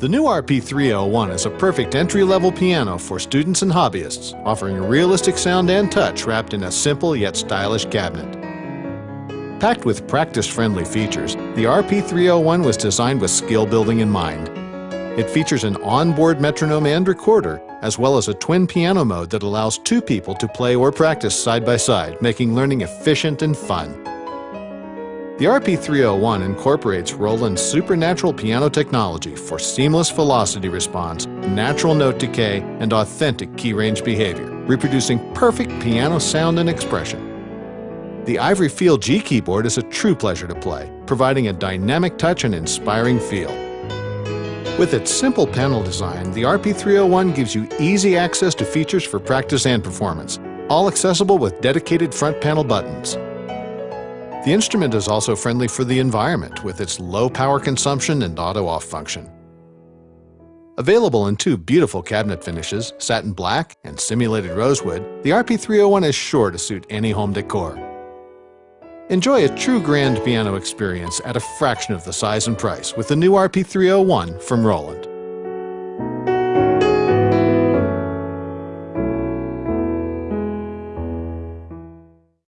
The new RP301 is a perfect entry-level piano for students and hobbyists, offering a realistic sound and touch wrapped in a simple yet stylish cabinet. Packed with practice-friendly features, the RP301 was designed with skill building in mind. It features an onboard metronome and recorder, as well as a twin piano mode that allows two people to play or practice side by side, making learning efficient and fun. The RP301 incorporates Roland's supernatural piano technology for seamless velocity response, natural note decay, and authentic key range behavior, reproducing perfect piano sound and expression. The Ivory Feel G keyboard is a true pleasure to play, providing a dynamic touch and inspiring feel. With its simple panel design, the RP301 gives you easy access to features for practice and performance, all accessible with dedicated front panel buttons. The instrument is also friendly for the environment with its low power consumption and auto-off function. Available in two beautiful cabinet finishes, satin black and simulated rosewood, the RP301 is sure to suit any home decor. Enjoy a true grand piano experience at a fraction of the size and price with the new RP301 from Roland.